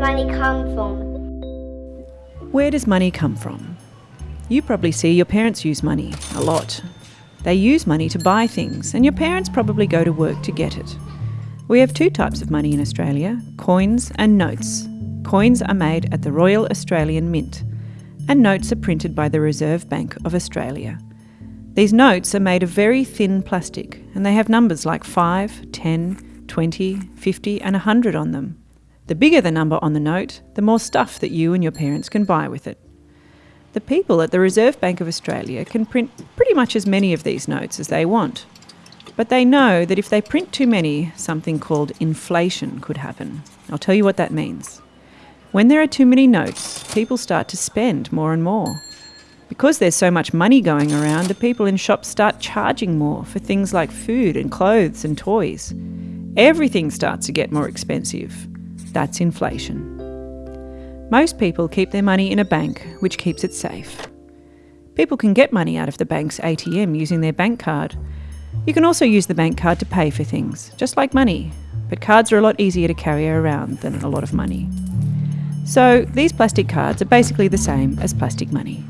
money come from? Where does money come from? You probably see your parents use money a lot. They use money to buy things, and your parents probably go to work to get it. We have two types of money in Australia coins and notes. Coins are made at the Royal Australian Mint, and notes are printed by the Reserve Bank of Australia. These notes are made of very thin plastic, and they have numbers like 5, 10, 20, 50, and 100 on them. The bigger the number on the note, the more stuff that you and your parents can buy with it. The people at the Reserve Bank of Australia can print pretty much as many of these notes as they want. But they know that if they print too many, something called inflation could happen. I'll tell you what that means. When there are too many notes, people start to spend more and more. Because there's so much money going around, the people in shops start charging more for things like food and clothes and toys. Everything starts to get more expensive. That's inflation. Most people keep their money in a bank, which keeps it safe. People can get money out of the bank's ATM using their bank card. You can also use the bank card to pay for things, just like money, but cards are a lot easier to carry around than a lot of money. So these plastic cards are basically the same as plastic money.